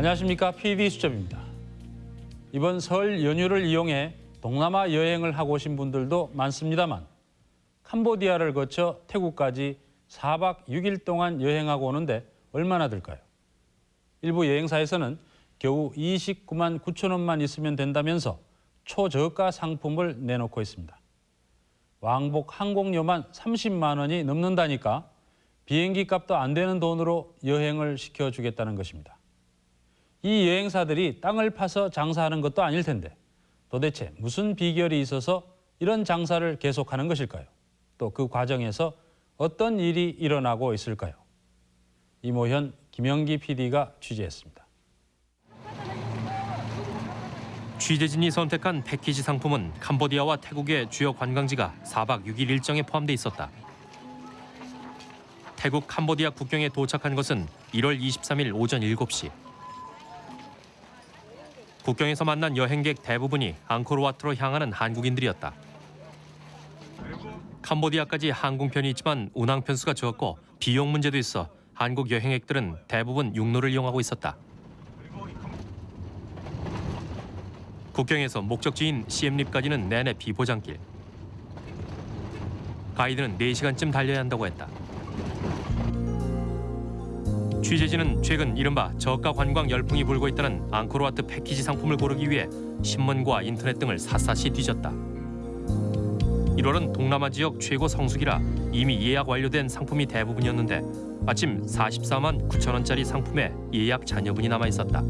안녕하십니까 PD 수첩입니다. 이번 설 연휴를 이용해 동남아 여행을 하고 오신 분들도 많습니다만 캄보디아를 거쳐 태국까지 4박 6일 동안 여행하고 오는데 얼마나 들까요? 일부 여행사에서는 겨우 29만 9천 원만 있으면 된다면서 초저가 상품을 내놓고 있습니다. 왕복 항공료만 30만 원이 넘는다니까 비행기 값도 안 되는 돈으로 여행을 시켜주겠다는 것입니다. 이 여행사들이 땅을 파서 장사하는 것도 아닐 텐데 도대체 무슨 비결이 있어서 이런 장사를 계속하는 것일까요? 또 그 과정에서 어떤 일이 일어나고 있을까요? 이모현, 김영기 PD가 취재했습니다. 취재진이 선택한 패키지 상품은 캄보디아와 태국의 주요 관광지가 4박 6일 일정에 포함돼 있었다. 태국 캄보디아 국경에 도착한 것은 1월 23일 오전 7시. 국경에서 만난 여행객 대부분이 앙코르와트로 향하는 한국인들이었다. 캄보디아까지 항공편이 있지만 운항편 수가 적고 비용 문제도 있어 한국 여행객들은 대부분 육로를 이용하고 있었다. 국경에서 목적지인 시엠립까지는 내내 비보장길. 가이드는 4시간쯤 달려야 한다고 했다. 취재진은 최근 이른바 저가 관광 열풍이 불고 있다는 앙코르와트 패키지 상품을 고르기 위해 신문과 인터넷 등을 샅샅이 뒤졌다. 1월은 동남아 지역 최고 성수기라 이미 예약 완료된 상품이 대부분이었는데 마침 44만 9천 원짜리 상품에 예약 잔여분이 남아 있었다.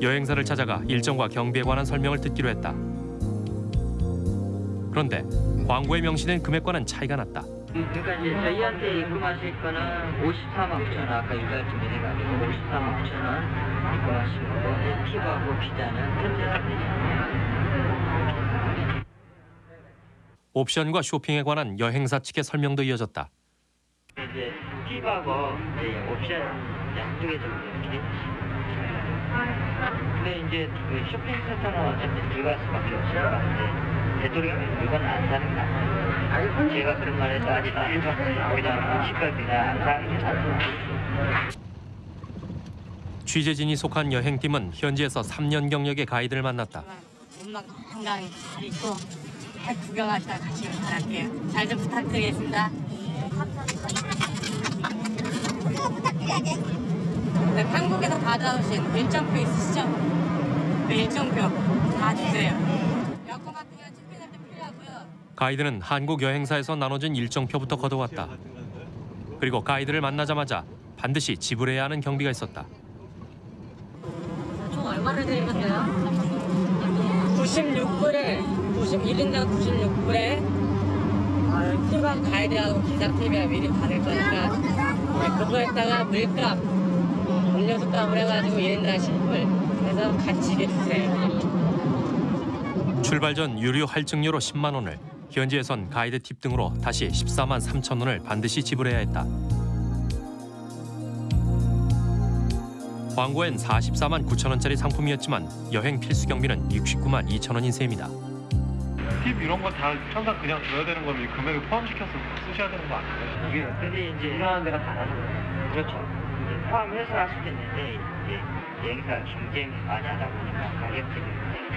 여행사를 찾아가 일정과 경비에 관한 설명을 듣기로 했다. 그런데 광고에 명시된 금액과는 차이가 났다. 그러니까 이제 저희한테 입금하실 거는 54만 9천 원 아까 유가증이 해가지고 54만 9천 원 입금하시고 이제 팁하고 비자는 옵션과 쇼핑에 관한 여행사 측의 설명도 이어졌다. 이제 팁하고 이제 옵션 양쪽에 좀 이렇게 근데 이제 그 쇼핑센터는 어차피 들어갈 수밖에 없으니까 이제 되도록이면 물건 안 사는 게 낫죠. 제가 그런 말 해도 아직 안게 낫죠. 취재진이 속한 여행팀은 현지에서 3년 경력의 가이드를 만났다. 엄마 건강 있고 잘 구경하시다 같이 갈게요. 잘 좀 부탁드리겠습니다. 네, 한국에서 받아오신 일정표 있으시죠? 네, 일정표 다 주세요. 여권 같은 경우 체크인할 때 필요하고요. 가이드는 한국 여행사에서 나눠준 일정표부터 걷어왔다. 그리고 가이드를 만나자마자 반드시 지불해야 하는 경비가 있었다. 총 얼마를 드리겠어요? 96불에 90, 1인당 96불에 휴방 가이드하고 기사 팁이야 미리 받을 거니까 네, 그거에다가 물값 음료수 값을 해가지고 1인당 10불 그래서 같이 주세요 출발 전 유류 할증료로 10만 원을 현지에선 가이드 팁 등으로 다시 14만 3천 원을 반드시 지불해야 했다. 광고엔 44만 9천 원짜리 상품이었지만 여행 필수 경비는 69만 2천 원인 셈이다. 팁 이런 거 다 항상 그냥 줘야 되는 거면 이 금액에 포함시켜서 쓰셔야 되는 거 아니에요? 이게 근데 이제 일하는 데가 다르는 거예요. 그렇죠. 이제 포함해서 할 수도 있는데 이제 여행사 경쟁 많이 하다 보니까 가격들이 굉장히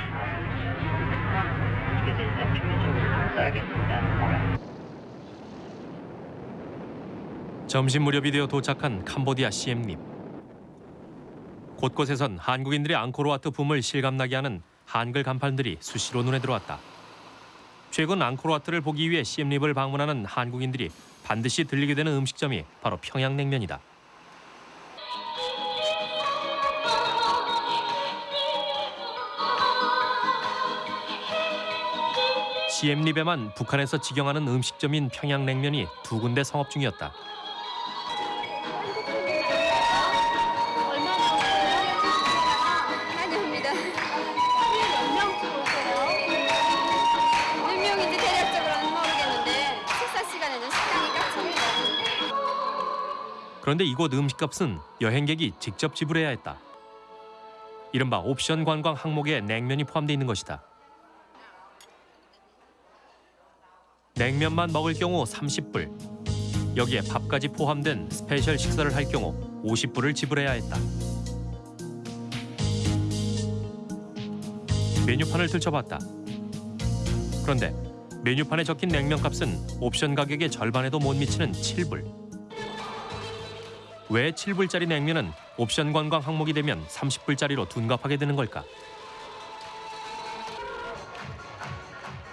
점심 무렵이 되어 도착한 캄보디아 시엠립. 곳곳에선 한국인들의 앙코르와트 붐을 실감나게 하는 한글 간판들이 수시로 눈에 들어왔다. 최근 앙코르와트를 보기 위해 시엠립을 방문하는 한국인들이 반드시 들리게 되는 음식점이 바로 평양냉면이다. 시엠립에만 북한에서 직영하는 음식점인 평양냉면이 두 군데 성업 중이었다. 그런데 이곳 음식값은 여행객이 직접 지불해야 했다. 이른바 옵션 관광 항목에 냉면이 포함되어 있는 것이다. 냉면만 먹을 경우 30불, 여기에 밥까지 포함된 스페셜 식사를 할 경우 50불을 지불해야 했다. 메뉴판을 들춰봤다. 그런데 메뉴판에 적힌 냉면값은 옵션 가격의 절반에도 못 미치는 7불. 왜 7불짜리 냉면은 옵션 관광 항목이 되면 30불짜리로 둔갑하게 되는 걸까?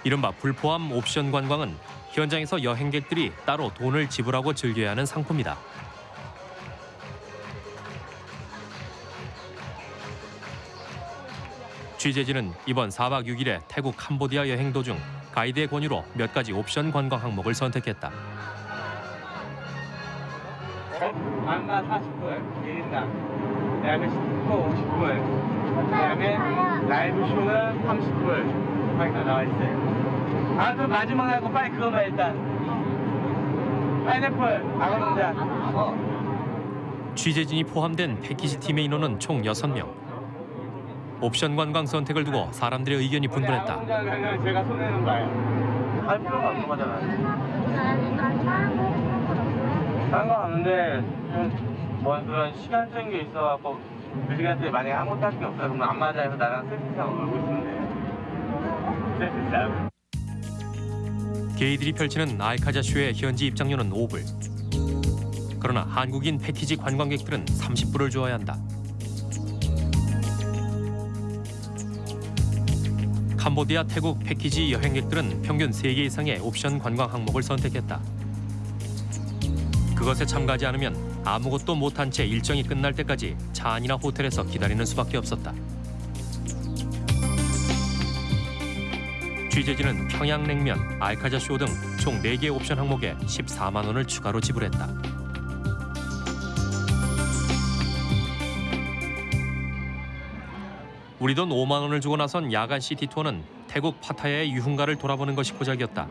이른바 불포함 옵션 관광은 현장에서 여행객들이 따로 돈을 지불하고 즐겨야 하는 상품이다. 취재진은 이번 4박 6일의 태국 캄보디아 여행 도중 가이드의 권유로 몇 가지 옵션 관광 항목을 선택했다. 안가 40불, 1인당. 그다음에 스티커 50불. 그다음에 라이브 쇼는 30불. 다 나와 있어요. 아, 그럼 마지막 날거 빨리 그거만 일단. 파인애플, 아가농자. 어. 취재진이 포함된 패키지 팀의 인원은 총 6명. 옵션 관광 선택을 두고 사람들의 의견이 분분했다. 제가 손해는 거예요. 할 필요가 없는 거잖아요. 딴거 하는데 뭐 그런 시간적인 게 있어갖고 그 시간대에 만약에 아무것도 할 게 없어 그러면 안 맞아 해서 나랑 있으면 돼 셀프싸움 게이들이 펼치는 알카자 쇼의 현지 입장료는 5불. 그러나 한국인 패키지 관광객들은 30불을 주어야 한다. 캄보디아, 태국 패키지 여행객들은 평균 3개 이상의 옵션 관광 항목을 선택했다. 그것에 참가하지 않으면 아무것도 못한 채 일정이 끝날 때까지 차 안이나 호텔에서 기다리는 수밖에 없었다. 취재진은 평양냉면, 알카자쇼 등 총 4개 옵션 항목에 14만 원을 추가로 지불했다. 우리 돈 5만 원을 주고 나선 야간 시티 투어는 태국 파타야의 유흥가를 돌아보는 것이 고작이었다.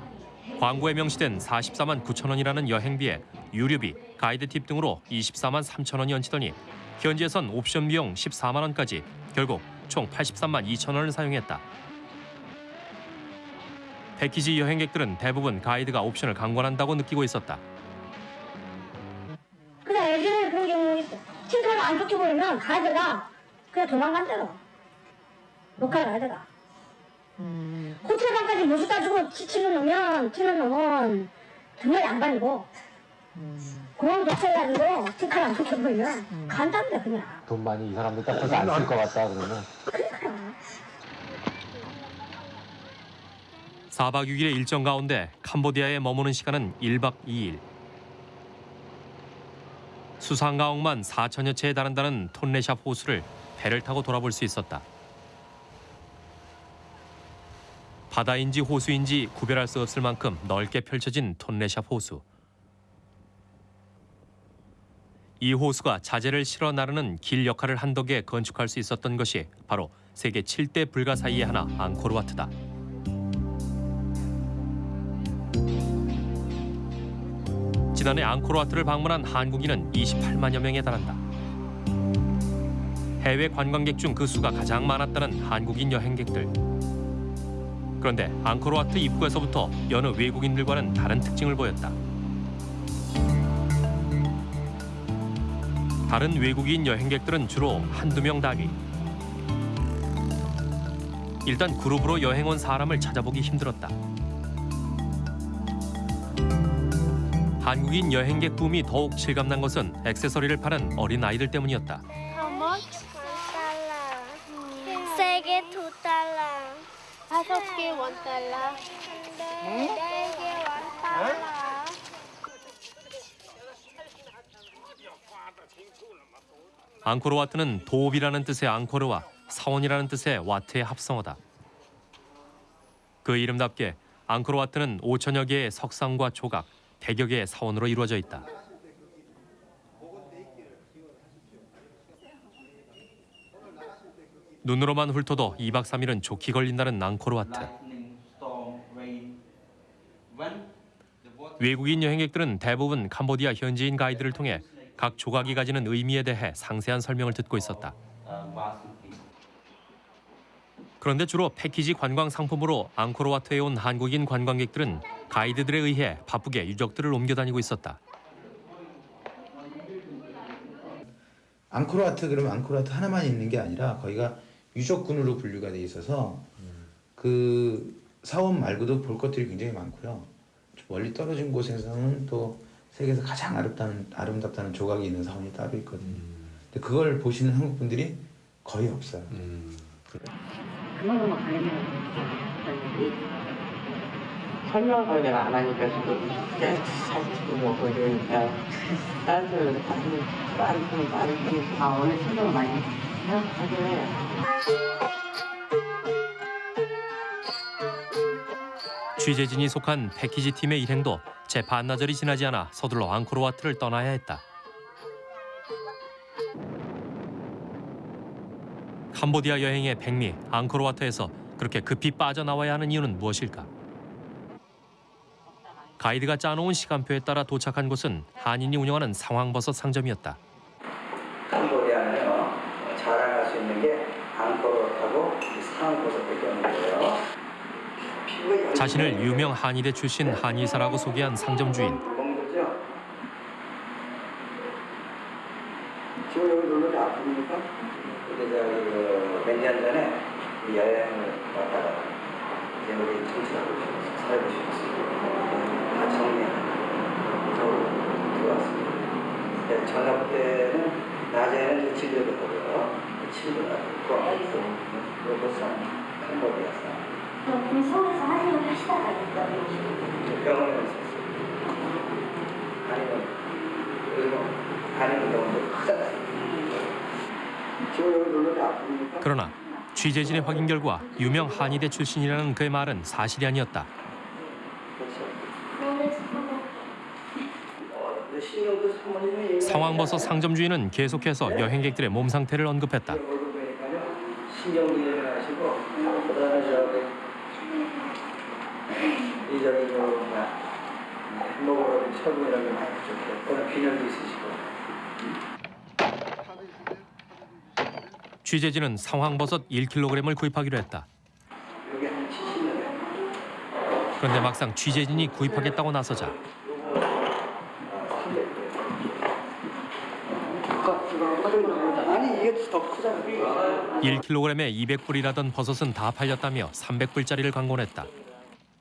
광고에 명시된 44만 9천 원이라는 여행비에 유류비, 가이드 팁 등으로 24만 3천 원이 얹히더니 현지에선 옵션 비용 14만 원까지 결국 총 83만 2천 원을 사용했다. 패키지 여행객들은 대부분 가이드가 옵션을 강권한다고 느끼고 있었다. 그래 예전에 그런 경우 있어. 칭찬을 안 좋게 보이면 가이드가 그냥 도망간대로. 로컬 가이드가. 호텔 방까지 모수 따주고 치치는 놈면 치는 놈은 등을 안 발리고 공항 도착해가지고 칭찬 안 좋게 보이면 간단데 그냥. 돈 많이 이 사람들 딱 봐서 안쓸것 같다 그러면 4박 6일의 일정 가운데 캄보디아에 머무는 시간은 1박 2일. 수상가옥만 4천여 채에 달한다는 톤레샵 호수를 배를 타고 돌아볼 수 있었다. 바다인지 호수인지 구별할 수 없을 만큼 넓게 펼쳐진 톤레샵 호수. 이 호수가 자재를 실어 나르는 길 역할을 한 덕에 건축할 수 있었던 것이 바로 세계 7대 불가 사이의 하나 앙코르와트다. 지난해 앙코르와트를 방문한 한국인은 28만여 명에 달한다. 해외 관광객 중 그 수가 가장 많았다는 한국인 여행객들. 그런데 앙코르와트 입구에서부터 여느 외국인들과는 다른 특징을 보였다. 다른 외국인 여행객들은 주로 한두 명 단위. 일단 그룹으로 여행 온 사람을 찾아보기 힘들었다. 한국인 여행객 붐이 더욱 실감난 것은 액세서리를 파는 어린 아이들 때문이었다. How much? 세개 두 달러. 다섯 개원 달러. 네개원 달러. 앙코르 와트는 도읍이라는 뜻의 앙코르와 사원이라는 뜻의 와트의 합성어다. 그 이름답게 앙코르 와트는 5천여 개의 석상과 조각, 100여 개의 사원으로 이루어져 있다. 눈으로만 훑어도 2박 3일은 좋게 걸린다는 앙코르와트. 외국인 여행객들은 대부분 캄보디아 현지인 가이드를 통해 각 조각이 가지는 의미에 대해 상세한 설명을 듣고 있었다. 그런데 주로 패키지 관광 상품으로 앙코르와트에 온 한국인 관광객들은 가이드들에 의해 바쁘게 유적들을 옮겨다니고 있었다. 앙코르와트 그러면 앙코르와트 하나만 있는 게 아니라 거기가 유적군으로 분류가 돼 있어서 그 사원 말고도 볼 것들이 굉장히 많고요. 멀리 떨어진 곳에서는 또 세계에서 가장 아름다운, 아름답다는 조각이 있는 사원이 따로 있거든요. 근데 그걸 보시는 한국 분들이 거의 없어요. 음. 그래. 설명을 내가 안 하니까 지금 계속 사진 찍고 뭐 보여주니까 다른 사람들 다른 분 다른 분아 오늘 설명 많이? 하긴 취재진이 속한 패키지 팀의 일행도 채 반나절이 지나지 않아 서둘러 앙코르와트를 떠나야 했다. 캄보디아 여행의 백미 앙코르와트에서 그렇게 급히 빠져나와야 하는 이유는 무엇일까? 가이드가 짜놓은 시간표에 따라 도착한 곳은 한인이 운영하는 상황버섯 상점이었다. 캄보디아는요 자랑할 수 있는 게 앙코르하고 상황버섯밖에 없는 거예요. 자신을 유명 한의대 출신 한의사라고 소개한 상점 주인. 먹는 거죠? 지금 여기 놀러 아픕니까? 근데 저기 그 몇년 전에 이 여행을 왔다가 이제 우리 청취하고 살고 싶었어요. 다 정리하고 들어왔습니다. 네, 저녁 때는 낮에는 진료를 하고요. 친구가 있고 로봇산 캄보디아산 그럼 서울에서 하시는 하시다가 있어요. 병원에 있었어요. 아니면 그리고 아니면 병원도 크잖아요. 지금 여기 놀러 아픕니까? 그러나 취재진의 확인 결과 유명 한의대 출신이라는 그의 말은 사실이 아니었다. 어, 신경도 사모님이 상황버섯 상점 주인은 계속해서 여행객들의 몸 상태를 언급했다. 그다음에 저기 이저 뭐야 많이 균열도 있으시고 취재진은 상황버섯 1kg을 구입하기로 했다. 여기 한 70년 그런데 막상 취재진이 구입하겠다고 나서자 아니 이게 더 크잖아요 1kg에 200불이라던 버섯은 다 팔렸다며 300불짜리를 광고했다.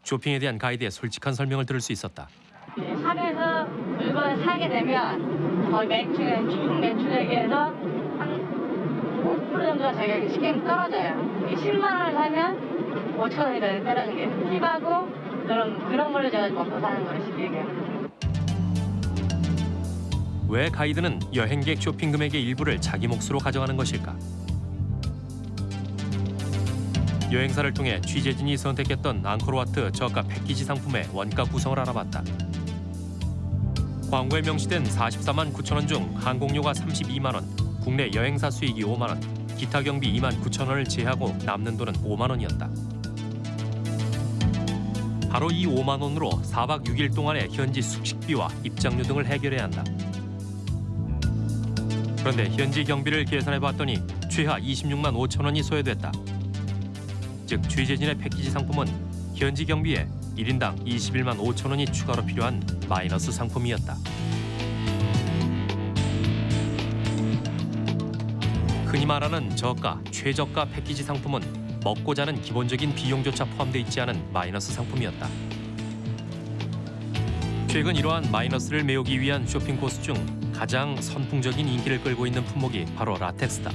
쇼핑에 대한 가이드의 솔직한 설명을 들을 수 있었다. 샵에서 물건을 사게 되면 거의 매출, 총 매출액에서 한5% 정도가 저희가 시경이 떨어져요. 이 10만 원을 사면 5천 원이 더 떨어지는 게 팁하고 그런 그런 걸로 제가 먹고 사는 거예요, 시경이. 왜 가이드는 여행객 쇼핑 금액의 일부를 자기 몫으로 가져가는 것일까? 여행사를 통해 취재진이 선택했던 앙코르와트 저가 패키지 상품의 원가 구성을 알아봤다. 광고에 명시된 44만 9천 원 중 항공료가 32만 원, 국내 여행사 수익이 5만 원, 기타 경비 2만 9천 원을 제하고 남는 돈은 5만 원이었다. 바로 이 5만 원으로 4박 6일 동안의 현지 숙식비와 입장료 등을 해결해야 한다. 그런데 현지 경비를 계산해 봤더니 최하 26만 5천 원이 소요됐다. 즉 취재진의 패키지 상품은 현지 경비에 1인당 21만 5천 원이 추가로 필요한 마이너스 상품이었다. 흔히 말하는 저가, 최저가 패키지 상품은 먹고 자는 기본적인 비용조차 포함되어 있지 않은 마이너스 상품이었다. 최근 이러한 마이너스를 메우기 위한 쇼핑 코스 중 가장 선풍적인 인기를 끌고 있는 품목이 바로 라텍스다.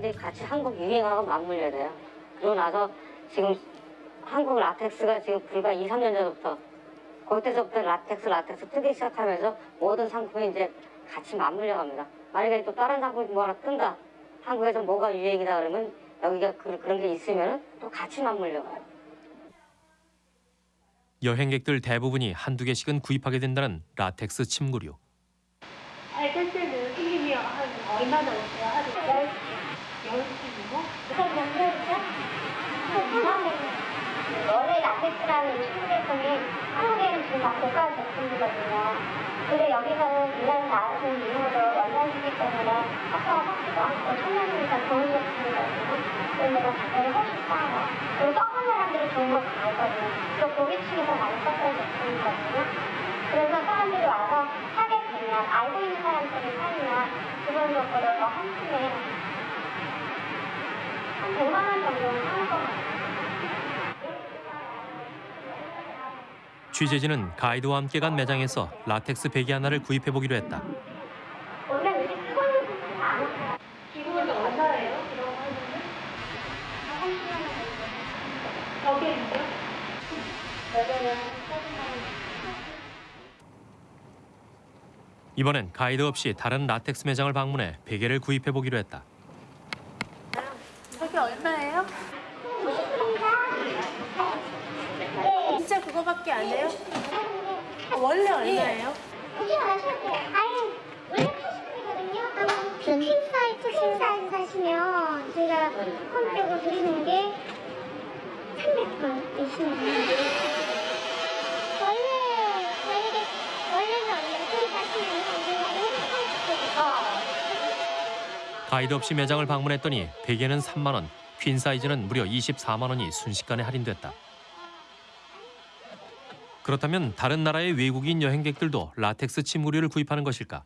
이제 같이 한국 유행하고 맞물려야 돼요. 그러고 나서 지금 한국 라텍스가 지금 불과 2, 3년 전부터 그때서부터 라텍스, 라텍스 뜨기 시작하면서 모든 상품이 이제 같이 맞물려 갑니다. 만약에 또 다른 상품이 뭐 하나 뜬다. 한국에서 뭐가 유행이다 그러면 여기가 그, 그런 게 있으면 또 같이 맞물려 가요. 여행객들 대부분이 한두 개씩은 구입하게 된다는 라텍스 침구류. 선생님이 한 얼마나 오 시스템이 한국에는 지금 다 고가 제품이거든요. 근데 여기서는 이날 나는 이후로 연산시기 때문에 학교가 깎지도 않고 청년이니까 좋은 제품이거든요. 그런데 가격이 훨씬 싸요. 그리고 썩은 사람들이 좋은 거 다 알거든요. 또 고객층에서 많이 썼던 제품이거든요. 그래서 사람들이 와서 사게 되면 알고 있는 사람들이 사면 기본적으로 뭐한 팀에 한 100만 원 정도는 사는 것 같아요. 취재진은 가이드와 함께 간 매장에서 라텍스 베개 하나를 구입해 보기로 했다. 원래 우리 쓰고 있는 분들은 안 와요. 기본은 얼마예요? 여기 있죠? 여기는 이번엔 가이드 없이 다른 라텍스 매장을 방문해 베개를 구입해 보기로 했다. 밖에 안 돼요? 원래 얼마예요? 이게 아시고 아니 원래 80이거든요. 큰 사이즈 큰 사이즈 사시면 저희가 홈백으로 드리는 게 300원 대신에 가이드 없이 매장을 방문했더니 베개는 3만 원, 퀸 사이즈는 무려 24만 원이 순식간에 할인됐다. 그렇다면 다른 나라의 외국인 여행객들도 라텍스 침구류를 구입하는 것일까?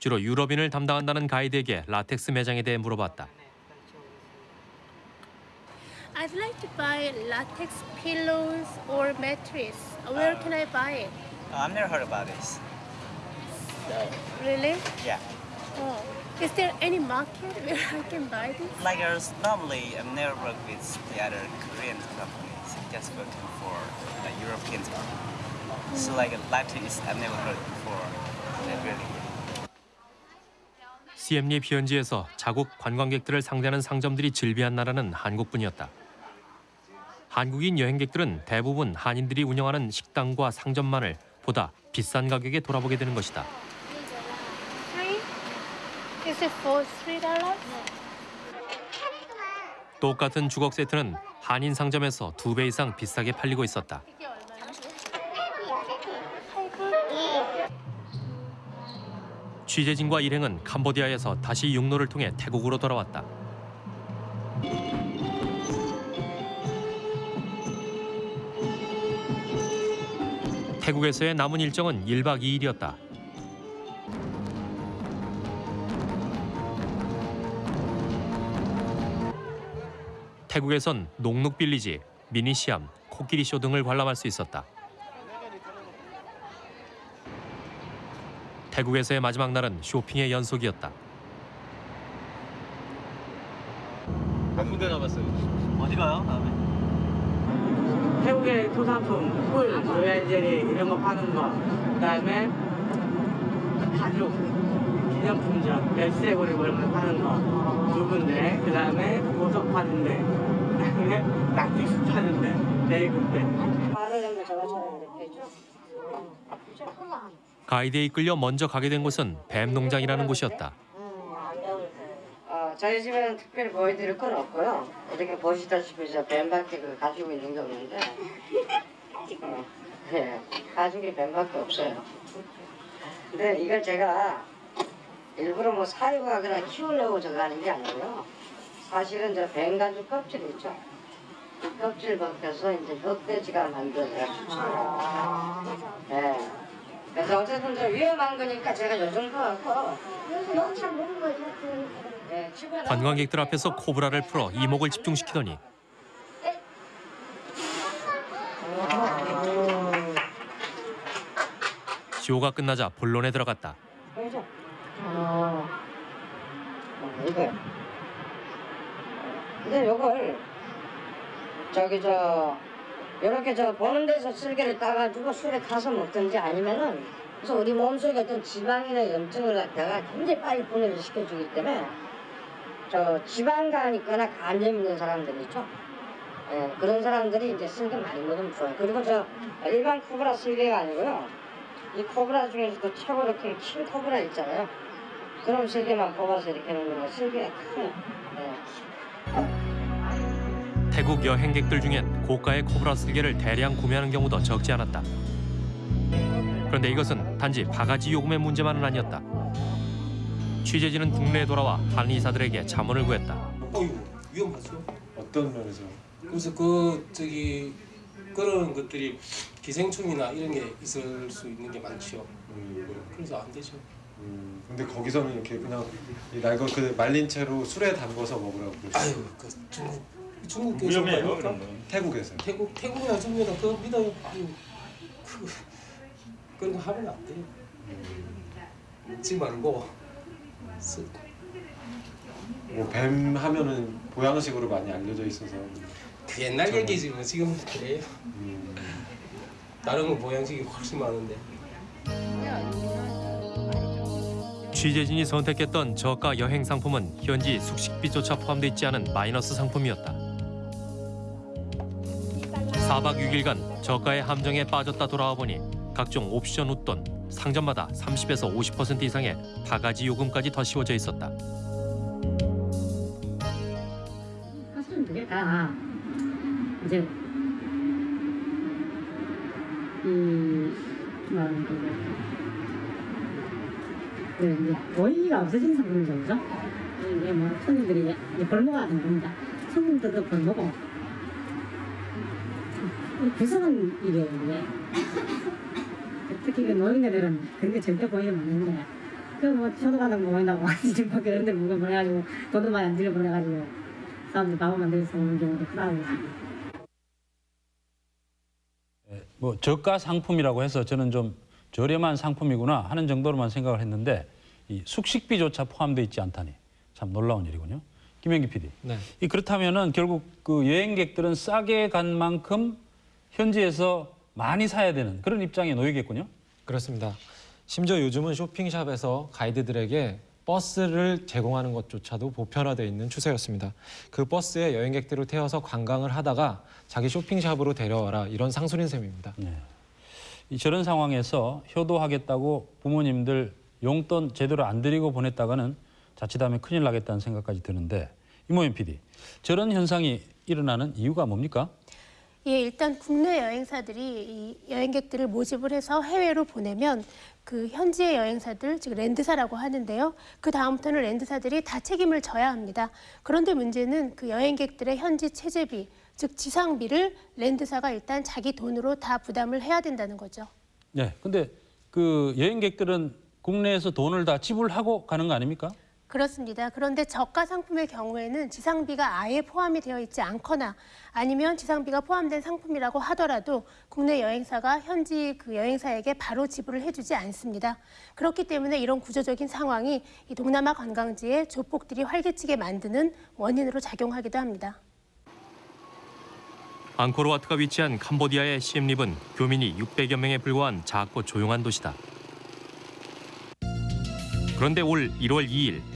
주로 유럽인을 담당한다는 가이드에게 라텍스 매장에 대해 물어봤다. I'd like to buy latex pillows or mattress. Where can I buy it? I've never heard about this. Really? Yeah. Oh. Is there any market where I can buy this? Like normally I've never worked with the other Korean companies. Just working for the European company. So like Latin is I've never heard before. Really. 시엠리 현지에서 자국 관광객들을 상대하는 상점들이 즐비한 나라는 한국뿐이었다. 한국인 여행객들은 대부분 한인들이 운영하는 식당과 상점만을 보다 비싼 가격에 돌아보게 되는 것이다. Three? Is it for three dollars? 똑같은 주걱 세트는 한인 상점에서 두 배 이상 비싸게 팔리고 있었다. 취재진과 일행은 캄보디아에서 다시 육로를 통해 태국으로 돌아왔다. 태국에서의 남은 일정은 1박 2일이었다. 태국에선 녹룩 빌리지, 미니시암, 코끼리 쇼 등을 관람할 수 있었다. 태국에서의 마지막 날은 쇼핑의 연속이었다. 몇 군데 남았어요? 어디 가요? 다음에? 태국의 토산품, 꿀, 로얄 젤리 이런 거 파는 거. 그다음에 가죽, 기념품점, 열쇠고리 뭐 이런 거 파는 거. 두 군데. 그 다음에 보석 파는 데. 그다음에 낙지수 파는 데. 네 군 데. 말을 하면 저것처럼 이렇게 쭉. 가이드에 이끌려 먼저 가게 된 곳은 뱀 농장이라는 곳이었다. 어, 저희 집에는 특별히 보여드릴 건 없고요. 이렇게 보시다시피 저 뱀밖에 그 가지고 있는 게 없는데, 어, 예, 가죽이 뱀밖에 없어요. 근데 이걸 제가 일부러 뭐 사육하거나 키우려고 저거 하는 게 아니고요. 사실은 저 뱀가죽 껍질 있죠. 이 껍질 벗겨서 이제 흑돼지가 만들어져요. 예. 그래서 어쨌든 좀 위험한 거니까 제가 요 정도 갖고 너무 잘 모르는 거죠. 예, 주변에 관광객들 앞에서 코브라를 풀어 이목을 집중시키더니 쇼가 끝나자 본론에 들어갔다. 어, 어, 이거. 근데 요걸 저기 저 이렇게 저 보는 데서 쓸개를 따가지고 술에 타서 먹든지 아니면은 그래서 우리 몸속에 어떤 지방이나 염증을 갖다가 굉장히 빨리 분해를 시켜주기 때문에 저 지방간 있거나 간염 있는 사람들 있죠. 예, 그런 사람들이 이제 쓸개 많이 먹으면 좋아요. 그리고 저 일반 코브라 쓸개가 아니고요. 이 코브라 중에서도 최고 이렇게 큰 코브라 있잖아요. 그럼 쓸개만 뽑아서 이렇게 놓는 거 쓸개가 커요. 예. 태국 여행객들 중엔 고가의 코브라 쓸개를 대량 구매하는 경우도 적지 않았다. 그런데 이것은 단지 바가지 요금의 문제만은 아니었다. 취재진은 국내에 돌아와 한의사들에게 자문을 구했다. 어이구 위험하죠. 어떤 면에서? 그래서 그 저기 그런 것들이 기생충이나 이런 게 있을 수 있는 게 많죠. 그래서 안 되죠. 음, 근데 거기서는 이렇게 그냥 이 날거 그 말린 채로 술에 담궈서 먹으라고 그러시죠. 아유 그 중국 중국에서 위험해요? 그런. 태국에서. 태국 태국이나 중국이나 그거 믿어요. 그, 그 그런 거 하면 안 돼요. 먹지 말고 쓰- 뭐뱀 하면은 보양식으로 많이 알려져 있어서 그 옛날 저는- 얘기지 뭐 지금 그래요. 음, 다른 건 보양식이 훨씬 많은데. 취재진이 선택했던 저가 여행 상품은 현지 숙식비조차 포함돼 있지 않은 마이너스 상품이었다. 4박 6일간 저가의 함정에 빠졌다 돌아와 보니 각종 옵션 웃돈, 상점마다 30에서 50% 이상의 바가지 요금까지 더 씌워져 있었다. 사실은 그게 다 이제 이 뭐라는 거그 이제 도의가 없어진 상품이죠? 이게 뭐 손님들이 벌모가 된 겁니다. 손님들도 벌모고. 이 구성은 이게 이게. 특히 그 노인네들은 그런 게 절대 보이면 안 되는데. 그뭐 초도가는 보인다고 지금 밖에 이런 데 물건 보내가지고 돈도 많이 안 들여 보내가지고 사람들 밥을 만들어서 오는 경우도 크다고 뭐 저가 상품이라고 해서 저는 좀 저렴한 상품이구나 하는 정도로만 생각을 했는데 이 숙식비조차 포함되어 있지 않다니 참 놀라운 일이군요. 김현기 PD. 네. 이 그렇다면은 결국 그 여행객들은 싸게 간 만큼 현지에서 많이 사야 되는 그런 입장에 놓이겠군요. 그렇습니다. 심지어 요즘은 쇼핑샵에서 가이드들에게 버스를 제공하는 것조차도 보편화되어 있는 추세였습니다. 그 버스에 여행객들을 태워서 관광을 하다가 자기 쇼핑샵으로 데려와라 이런 상술인 셈입니다. 네. 이 저런 상황에서 효도하겠다고 부모님들 용돈 제대로 안 드리고 보냈다가는 자칫하면 큰일 나겠다는 생각까지 드는데 이모현 PD, 저런 현상이 일어나는 이유가 뭡니까? 예, 일단 국내 여행사들이 이 여행객들을 모집을 해서 해외로 보내면 그 현지의 여행사들, 즉 랜드사라고 하는데요. 그 다음부터는 랜드사들이 다 책임을 져야 합니다. 그런데 문제는 그 여행객들의 현지 체재비, 즉 지상비를 랜드사가 일단 자기 돈으로 다 부담을 해야 된다는 거죠. 네, 근데 그 여행객들은 국내에서 돈을 다 지불하고 가는 거 아닙니까? 그렇습니다. 그런데 저가 상품의 경우에는 지상비가 아예 포함이 되어 있지 않거나 아니면 지상비가 포함된 상품이라고 하더라도 국내 여행사가 현지 그 여행사에게 바로 지불을 해주지 않습니다. 그렇기 때문에 이런 구조적인 상황이 이 동남아 관광지에 조폭들이 활개치게 만드는 원인으로 작용하기도 합니다. 앙코르와트가 위치한 캄보디아의 시엠립은 교민이 600여 명에 불과한 작고 조용한 도시다. 그런데 올 1월 2일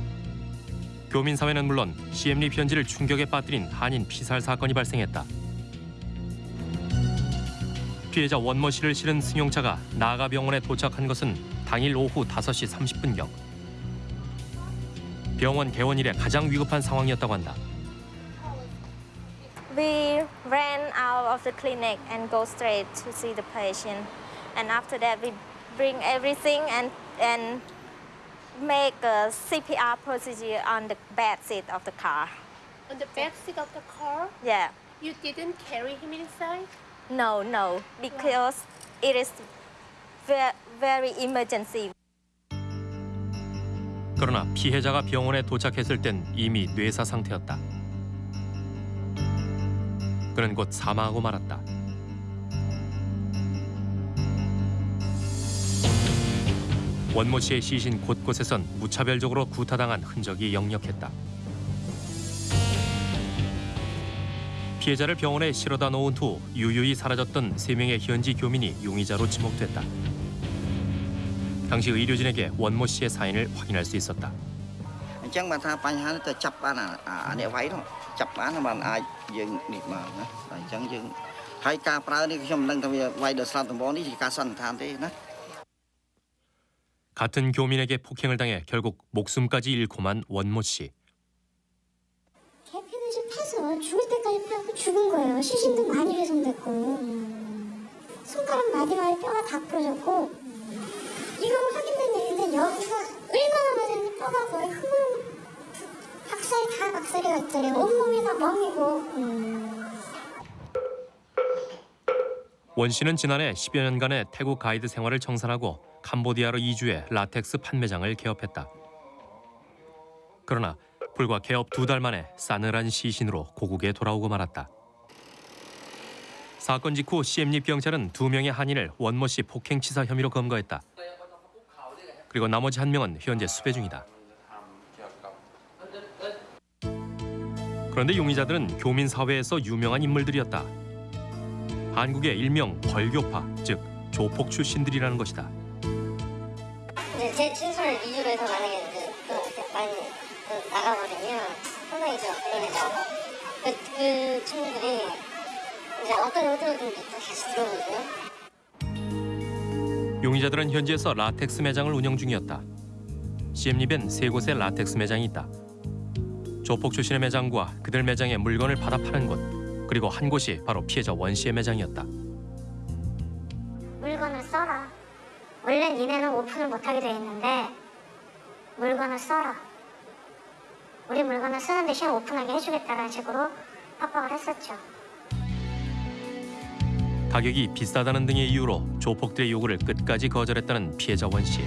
교민 사회는 물론 시엠립 현지를 충격에 빠뜨린 한인 피살 사건이 발생했다. 피해자 원모 씨를 실은 승용차가 나가 병원에 도착한 것은 당일 오후 5시 30분경. 병원 개원 이래 가장 위급한 상황이었다고 한다. We ran out of the clinic and go straight to see the patient. And after that, we bring everything and, and make a CPR procedure on the back seat of the car. On the back seat of the car, Yeah. you didn't carry him inside? No, no, because it is ve- very emergency. 그러나 피해자가 병원에 도착했을 땐 이미 뇌사 상태였다. 그는 곧 사망하고 말았다. 원모 씨의 시신 곳곳에선 무차별적으로 구타당한 흔적이 역력했다. 피해자를 병원에 실어다 놓은 후 유유히 사라졌던 세 명의 현지 교민이 용의자로 지목됐다. 당시 의료진에게 원모 씨의 사인을 확인할 수 있었다. 같은 교민에게 폭행을 당해 결국 목숨까지 잃고만 원모 씨. 개피는 좀 파서 죽을 때까지 파고 죽은 거예요. 시신도 많이 훼손됐고 손가락 마디마디 뼈가 다 부러졌고 이거는 확인된 얘기인데 여기가 얼마나 맞았는지 뼈가 거의 흠을 박살이 다 박살이 났잖아요. 온몸이 다 멍이고 원 씨는 지난해 10여 년간의 태국 가이드 생활을 청산하고 캄보디아로 이주해 라텍스 판매장을 개업했다. 그러나 불과 개업 두 달 만에 싸늘한 시신으로 고국에 돌아오고 말았다. 사건 직후 시엠립 경찰은 두 명의 한인을 원모 씨 폭행치사 혐의로 검거했다. 그리고 나머지 한 명은 현재 수배 중이다. 그런데 용의자들은 교민 사회에서 유명한 인물들이었다. 한국의 일명 벌교파, 즉 조폭 출신들이라는 것이다. 이제 제 친손을 위주로 해서 만약에 그, 그 많이 그 나가버리면 상당히 좀 그러죠. 그, 그 친구들이 이제 어떤 의도든지 또 다시 들어오고요. 용의자들은 현지에서 라텍스 매장을 운영 중이었다. 시엠립엔 세 곳의 라텍스 매장이 있다. 조폭 출신의 매장과 그들 매장에 물건을 받아 파는 곳, 그리고 한 곳이 바로 피해자 원 씨의 매장이었다. 물건을 써라. 원래 니네는 오픈을 못하게 돼 있는데 물건을 써라. 우리 물건을 쓰는 대신 오픈하게 해주겠다는 식으로 협박을 했었죠. 가격이 비싸다는 등의 이유로 조폭들의 요구를 끝까지 거절했다는 피해자 원 씨.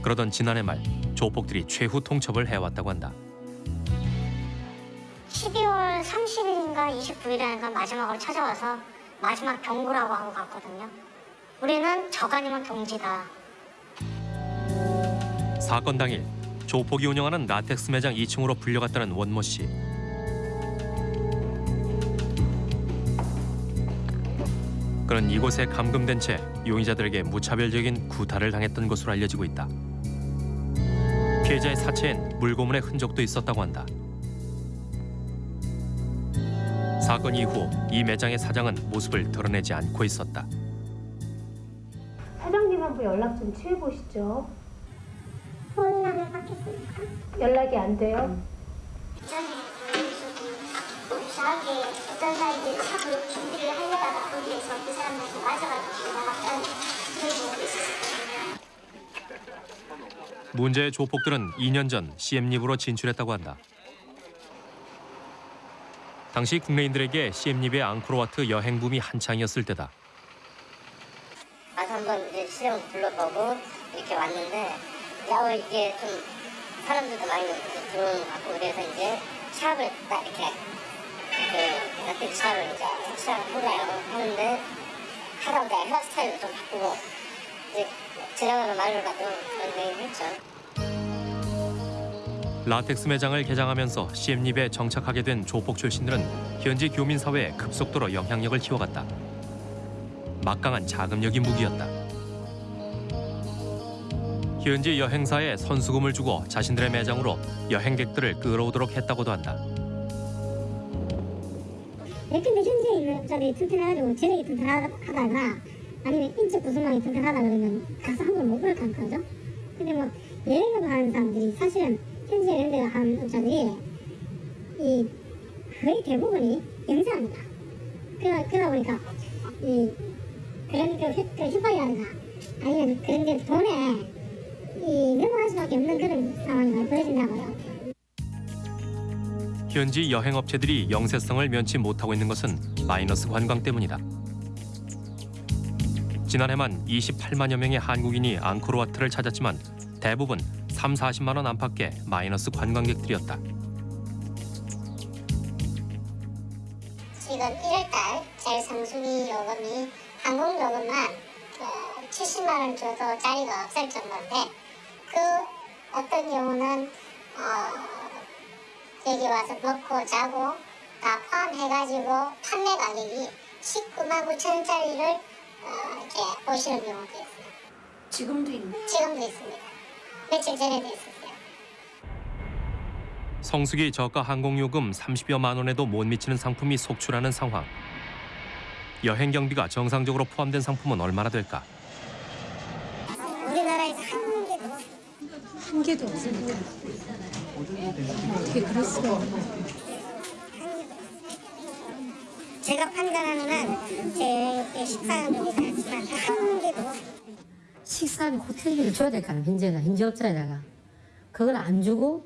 그러던 지난해 말 조폭들이 최후 통첩을 해왔다고 한다. 12월 30일인가 29일인가 마지막으로 찾아와서 마지막 경고라고 하고 갔거든요. 우리는 저간이면 동지다. 사건 당일 조폭이 운영하는 라텍스 매장 2층으로 불려갔다는 원모 씨. 그는 이곳에 감금된 채 용의자들에게 무차별적인 구타를 당했던 것으로 알려지고 있다. 피해자의 사체엔 물고문의 흔적도 있었다고 한다. 사건 이후 이 매장의 사장은 모습을 드러내지 않고 있었다. 한번 연락 좀 취해 보시죠. 연락을 받겠습니까? 연락이 안 돼요? 저한테 어떤 사람들이 샵을 준비를 하려다가 거기에서 그 사람들한테 맞아가지고 나갔다는 그런 있었어요. 문제의 조폭들은 2년 전 CM립으로 진출했다고 한다. 당시 국내인들에게 CM립의 앙코르와트 여행 붐이 한창이었을 때다. 한번 이제 시험 불러보고 이렇게 왔는데 야 이게 좀 사람들도 많이 들어오는 것 같고 그래서 이제 샵을 딱 이렇게 그 라텍 샵을 이제 시작해보려고 하는데 하다 보다 헤어스타일을 좀 바꾸고 이제 지나가는 갖고 그런 얘기를 했죠. 라텍스 매장을 개장하면서 CM립에 정착하게 된 조폭 출신들은 현지 교민 사회에 급속도로 영향력을 키워갔다. 막강한 자금력이 무기였다. 현지 여행사에 선수금을 주고 자신들의 매장으로 여행객들을 끌어오도록 했다고도 한다. 근데 현재 있는 업자들이 튼튼해가지고 재력이 튼튼하다가 아니면 인적 구성망이 튼튼하다 그러면 가서 한번 못 볼까 그죠? 근데 뭐 여행을 하는 사람들이 사실은 현재 데 하는 업자들이 이 거의 대부분이. 그러다, 그러다 보니까 이 그런 그, 휴, 그 휴가라든가 아니면 그런 데 돈에 이 넘어갈 수밖에 없는 그런 상황이 벌어진다고요. 현지 여행업체들이 영세성을 면치 못하고 있는 것은 마이너스 관광 때문이다. 지난해만 28만여 명의 한국인이 앙코르와트를 찾았지만 대부분 3, 40만 원 안팎의 마이너스 관광객들이었다. 지금 1월달 제일 상순위 요금이 항공 요금만 그 70만 원 줘도 자리가 없을 정도인데 그 어떤 경우는 어 여기 와서 먹고 자고 다 포함해가지고 판매 가격이 19만 9천 원짜리를 어, 이렇게 보시는 경우도 있어요. 지금도 있네. 지금도 있습니다. 며칠 전에도 있었어요. 성수기 저가 항공요금 30여만 원에도 못 미치는 상품이 속출하는 상황. 여행 경비가 정상적으로 포함된 상품은 얼마나 될까? 우리나라에서 한 개도 한 개도 없습니다. 어떻게 그럴 수가 제가 판단하는 한 제 식사는 괜찮지만 한 개도 식사비 호텔비를 줘야 될거 아니야 현재가 현지업자에다가 그걸 안 주고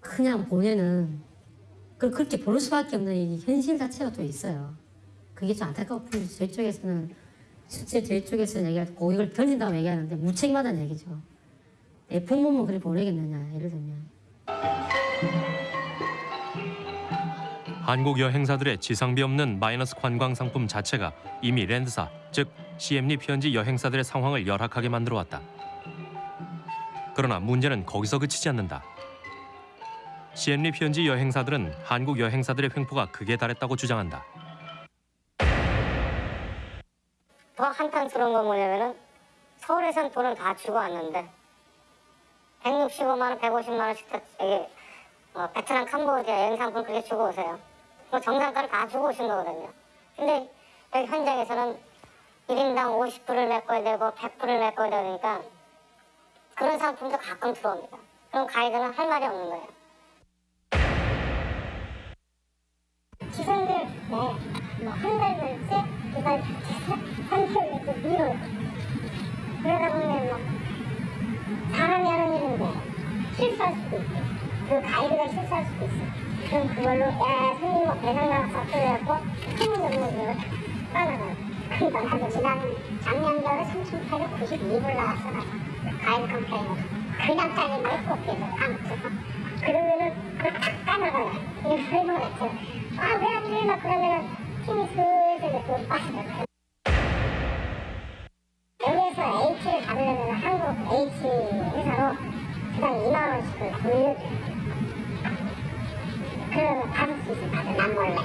그냥 보내는 그 그렇게 보낼 수밖에 없는 이 현실 자체가 또 있어요. 그게 좀 안타깝고 저희 쪽에서는 실제 저희 쪽에서 얘기할 때 고객을 던진다고 얘기하는데 무책임하다는 얘기죠. 내 부모만 그리 보내겠느냐 예를 들면. 한국 여행사들의 지상비 없는 마이너스 관광 상품 자체가 이미 랜드사, 즉 CM립 현지 여행사들의 상황을 열악하게 만들어 왔다. 그러나 문제는 거기서 그치지 않는다. CM립 현지 여행사들은 한국 여행사들의 횡포가 극에 달했다고 주장한다. 더 한탄스러운 건 뭐냐면은 서울에선 돈을 다 주고 왔는데 165만 원, 150만 원씩 다 여기 어, 베트남, 캄보디아 여행 상품 그렇게 주고 오세요. 뭐 정상가를 다 주고 오신 거거든요. 근데 여기 현장에서는 1인당 50불을 메꿔야 되고 100불을 메꿔야 되니까 그런 상품도 가끔 들어옵니다. 그럼 가이드는 할 말이 없는 거예요. 기사들 뭐한 달째 기사 한편에서 밀어 그러다 보면 뭐 사람이 하는 일인데 실수할 수도 있고 그 가이드가 실수할 수도 있어. 그럼 그걸로 야 손님 뭐 배상 나가서 어쩌고 소문을 뭐 따라가요. 그러니까 나도 지난 작년 겨울에 3,892불 나왔어 나 가이드 컴플레인으로 그냥 짜리 말고 계속 까먹어서 그러면은 그걸 탁 까나가요. 이게 설명했죠. 아왜 안 돼? 막 그러면은 힘이 슬슬 그 빠지더라고요. 여기에서 H를 받으려면 한국 H 회사로 주당 2만 원씩을 돌려줘요. 그러면 받을 수 있어, 다들 난 몰래.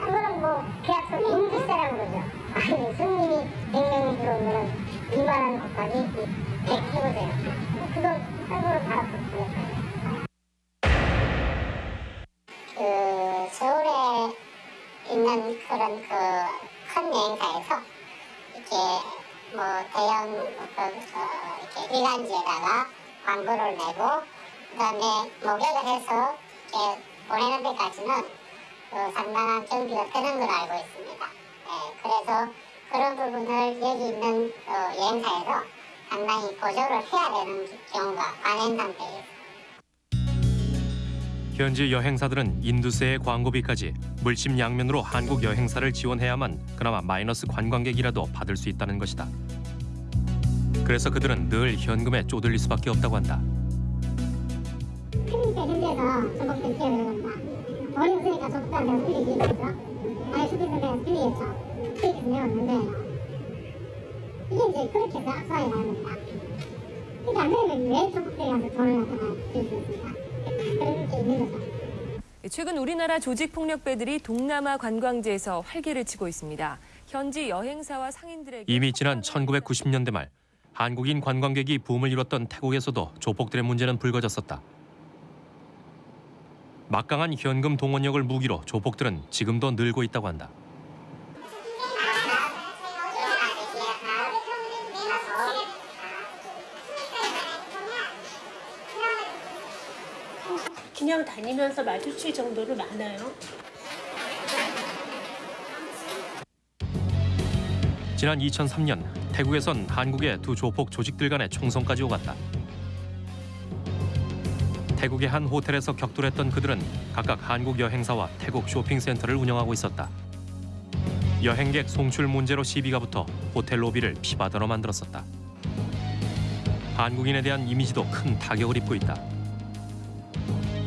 그거는 뭐 계약서 인지세라고 그러죠. 아니 손님이 100명이 들어오면 2만 원 곱하기 100 해보세요. 그거 한국으로 보내요. 있는 그런 그 큰 여행사에서 이렇게 뭐 대형 어떤 어, 이렇게 일간지에다가 광고를 내고 그다음에 목욕을 해서 이렇게 보내는 데까지는 그 상당한 경비가 드는 걸로 알고 있습니다. 예, 그래서 그런 부분을 여기 있는 어, 여행사에서 상당히 보조를 해야 되는 경우가 많은 상태예요. 현지 여행사들은 인두세의 광고비까지 물심양면으로 한국 여행사를 지원해야만 그나마 마이너스 관광객이라도 받을 수 있다는 것이다. 그래서 그들은 늘 현금에 쪼들릴 수밖에 없다고 한다. 크니까 현지에서 전복된 기회를 겁니다. 돈이 없으니까 적당히 수익이 있겠죠. 아니 수익은 내가 수익이겠죠. 수익에서 내었는데 이게 이제 그렇게 가는 겁니다. 그러니까 안 되면 왜 전복들이 가서 돈을 갖다가 줄수 있습니까? 최근 우리나라 조직 폭력배들이 동남아 관광지에서 활개를 치고 있습니다. 현지 여행사와 상인들에게 이미 지난 1990년대 말 한국인 관광객이 붐을 이뤘던 태국에서도 조폭들의 문제는 불거졌었다. 막강한 현금 동원력을 무기로 조폭들은 지금도 늘고 있다고 한다. 그냥 다니면서 마주칠 정도로 많아요. 지난 2003년 태국에선 한국의 두 조폭 조직들 간의 총성까지 오갔다. 태국의 한 호텔에서 격돌했던 그들은 각각 한국 여행사와 태국 쇼핑센터를 운영하고 있었다. 여행객 송출 문제로 시비가 붙어 호텔 로비를 피바다로 만들었었다. 한국인에 대한 이미지도 큰 타격을 입고 있다.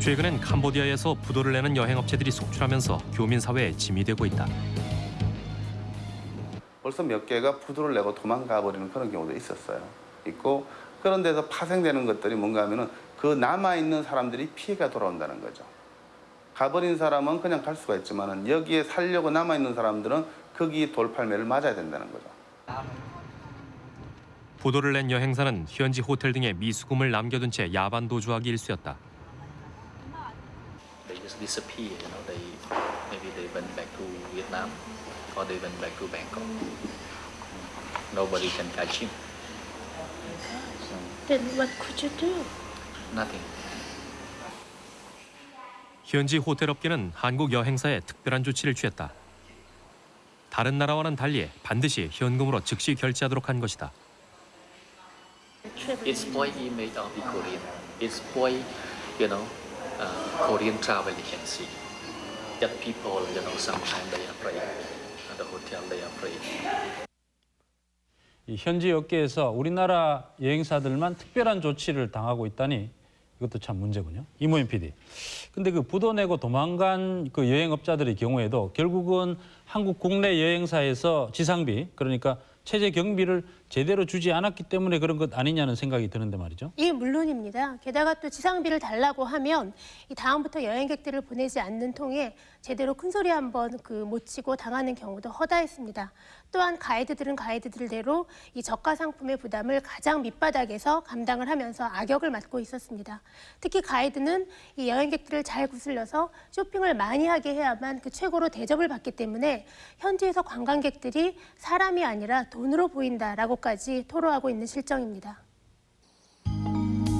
최근엔 캄보디아에서 부도를 내는 여행업체들이 속출하면서 교민 사회에 짐이 되고 있다. 벌써 몇 개가 부도를 내고 도망가 버리는 그런 경우도 있었어요. 있고 그런 데서 파생되는 것들이 뭔가 하면 은 그 남아 있는 사람들이 피해가 돌아온다는 거죠. 가버린 사람은 그냥 갈 수가 있지만은 여기에 살려고 남아 있는 사람들은 거기 돌팔매를 맞아야 된다는 거죠. 부도를 낸 여행사는 현지 호텔 등에 미수금을 남겨둔 채 야반 도주하기 일쑤였다. Disappear. You know, they maybe they went back to Vietnam or they went back to Bangkok. Nobody can catch him. Then what could you do? Nothing. 현지 호텔 업계는 한국 여행사에 특별한 조치를 취했다. 다른 나라와는 달리 반드시 현금으로 즉시 결제하도록 한 것이다. It spoil image of the Korean. It spoil, you know, uh, Korean travel agency. That people, you know, sometimes they are afraid. the hotel they operate. 이 현지 업계에서 우리나라 여행사들만 특별한 조치를 당하고 있다니 이것도 참 문제군요. 이모임 PD. 근데 그 부도 내고 도망간 그 여행업자들의 경우에도 결국은 한국 국내 여행사에서 지상비 그러니까 체제 경비를 제대로 주지 않았기 때문에 그런 것 아니냐는 생각이 드는데 말이죠. 예, 물론입니다. 게다가 또 지상비를 달라고 하면 이 다음부터 여행객들을 보내지 않는 통에 제대로 큰 소리 한번 그 못 치고 당하는 경우도 허다했습니다. 또한 가이드들은 가이드들대로 이 저가 상품의 부담을 가장 밑바닥에서 감당을 하면서 악역을 맡고 있었습니다. 특히 가이드는 이 여행객들을 잘 구슬려서 쇼핑을 많이 하게 해야만 그 최고로 대접을 받기 때문에 현지에서 관광객들이 사람이 아니라 돈으로 보인다라고까지 토로하고 있는 실정입니다.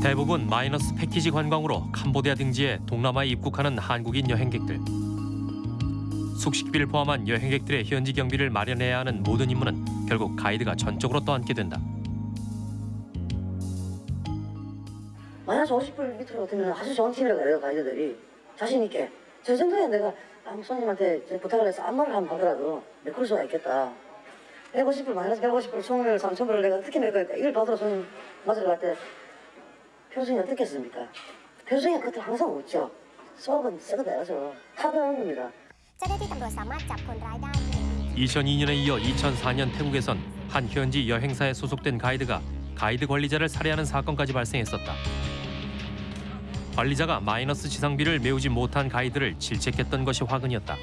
대부분 마이너스 패키지 관광으로 캄보디아 등지에 동남아에 입국하는 한국인 여행객들. 숙식비를 포함한 여행객들의 현지 경비를 마련해야 하는 모든 임무는 결국 가이드가 전적으로 떠안게 된다. 마이너스 50불 밑으로 되면 아주 좋은 팀이라고 그래요 가이드들이. 자신 있게. 저 정도에 내가 아무 손님한테 부탁을 해서 안마를 한번 하더라도 메꿀 수가 있겠다. 150불 마이너스 150불 총을 3천불을 내가 어떻게 낼 거니까 이걸 받으러 손님 맞으러 갈 때 표정이 어떻겠습니까? 표정이 끝에 항상 웃죠. 수업은 썩어 내야죠 타도하는 겁니다 2002년에 이어 2004년 태국에선 한 현지 여행사에 소속된 가이드가 가이드 관리자를 살해하는 사건까지 발생했었다. 관리자가 마이너스 지상비를 메우지 못한 가이드를 질책했던 것이 화근이었다.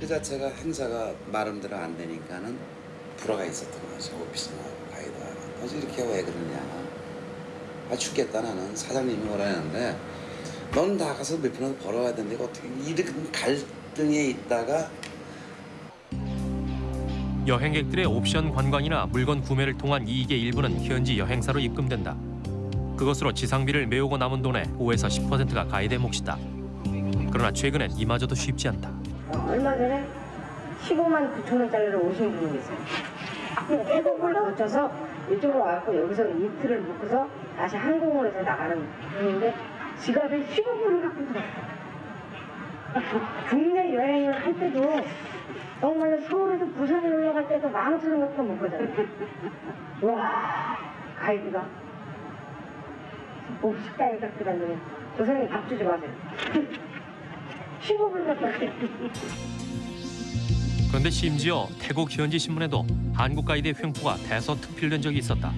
그 자체가 행사가 마음대로 안 되니까는 불화가 있었던 거죠. 오피스나 가이드가. 어제 이렇게 왜 그러냐. 아 죽겠다 나는 사장님이 뭐라 하는데 넌 나가서 몇 푼을 벌어야 되는데 어떻게 이렇게 갈 등에 있다가 여행객들의 옵션 관광이나 물건 구매를 통한 이익의 일부는 현지 여행사로 입금된다. 그것으로 지상비를 메우고 남은 돈의 5에서 10%가 가이드의 몫이다. 그러나 최근엔 이마저도 쉽지 않다. 얼마 전에 15만 9천 원짜리를 오신 분이 계세요. 태국을 거쳐서 이쪽으로 와서 여기서 이틀을 묵고서 다시 항공으로 나가는 분인데 지갑에 15불을 갖고 들어왔어요. 국내 여행을 할 때도 정말로 서울에서 부산에 올라갈 때도 만 오천 원 갖고 못 가잖아요. 와 가이드가 뭐 식당에 딱저 사람이 밥 주지 마세요. 15불 갖고 왔어요. 그런데 심지어 태국 현지 신문에도 한국 가이드의 횡포가 대서특필된 적이 있었다.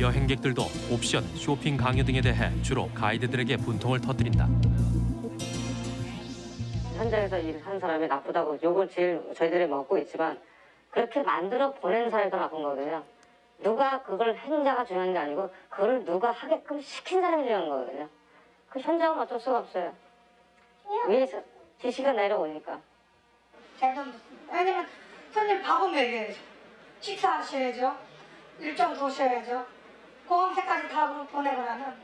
여행객들도 옵션, 쇼핑 강요 등에 대해 주로 가이드들에게 분통을 터뜨린다. 현장에서 일하는 사람이 나쁘다고 욕을 제일 저희들이 먹고 있지만 그렇게 만들어 보낸 사람이 더 나쁜 거거든요. 누가 그걸 행자가 중요한 게 아니고 그걸 누가 하게끔 시킨 사람이 중요한 거거든요. 그 현장은 어쩔 수가 없어요. 위에서 지시가 내려오니까. 제가 왜냐면 손님 밥은 먹여야죠. 식사하셔야죠. 일정 도셔야죠. 공항새까지 다 보내고 나면